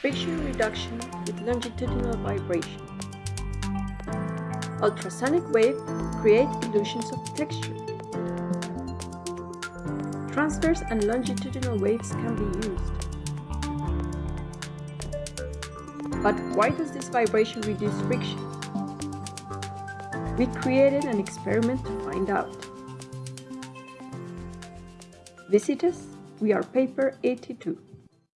friction reduction with longitudinal vibration. Ultrasonic wave create illusions of texture. Transverse and longitudinal waves can be used. But why does this vibration reduce friction? We created an experiment to find out. Visit us, we are paper 82.